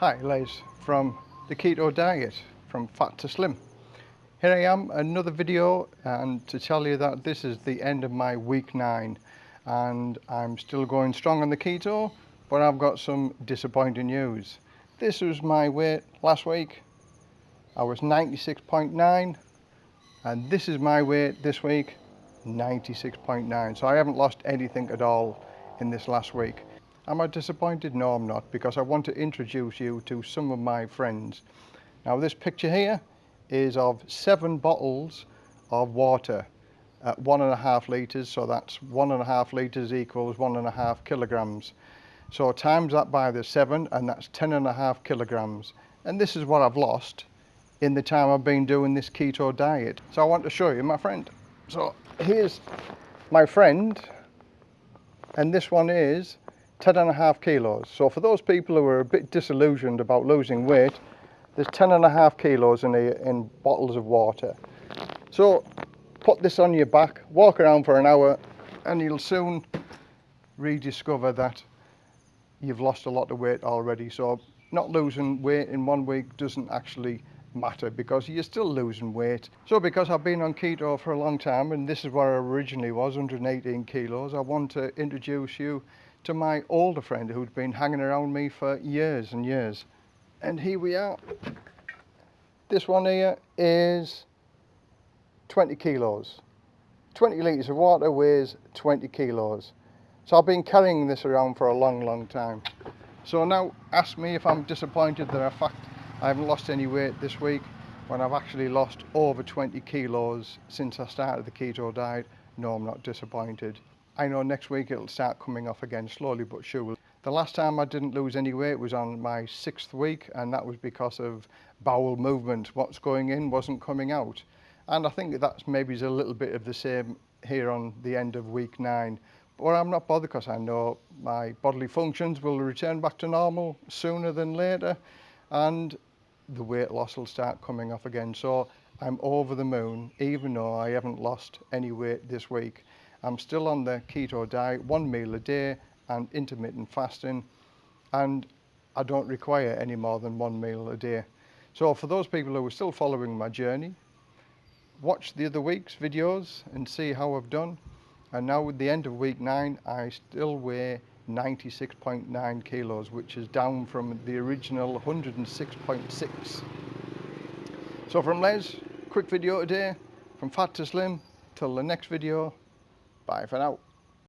Hi, Les from the Keto Diet, from Fat to Slim. Here I am, another video, and to tell you that this is the end of my week nine, and I'm still going strong on the keto, but I've got some disappointing news. This was my weight last week. I was 96.9, and this is my weight this week, 96.9. So I haven't lost anything at all in this last week. Am I disappointed? No, I'm not, because I want to introduce you to some of my friends. Now, this picture here is of seven bottles of water at one and a half litres, so that's one and a half litres equals one and a half kilograms. So times that by the seven, and that's ten and a half kilograms. And this is what I've lost in the time I've been doing this keto diet. So I want to show you my friend. So here's my friend, and this one is 10 and a half kilos. So for those people who are a bit disillusioned about losing weight, there's 10 and a half kilos in, a, in bottles of water. So put this on your back, walk around for an hour, and you'll soon rediscover that you've lost a lot of weight already. So not losing weight in one week doesn't actually matter because you're still losing weight. So because I've been on keto for a long time and this is where I originally was, 118 kilos, I want to introduce you to my older friend who'd been hanging around me for years and years. And here we are. This one here is 20 kilos. 20 litres of water weighs 20 kilos. So I've been carrying this around for a long, long time. So now ask me if I'm disappointed that in fact I haven't lost any weight this week when I've actually lost over 20 kilos since I started the keto diet. No, I'm not disappointed. I know next week it'll start coming off again slowly but surely. The last time I didn't lose any weight was on my sixth week and that was because of bowel movement. What's going in wasn't coming out. And I think that's maybe a little bit of the same here on the end of week nine. But I'm not bothered because I know my bodily functions will return back to normal sooner than later and the weight loss will start coming off again. So I'm over the moon even though I haven't lost any weight this week. I'm still on the keto diet, one meal a day and intermittent fasting, and I don't require any more than one meal a day. So for those people who are still following my journey, watch the other week's videos and see how I've done. And now with the end of week nine, I still weigh 96.9 kilos, which is down from the original 106.6. So from Les, quick video today, from fat to slim, till the next video, Bye for now.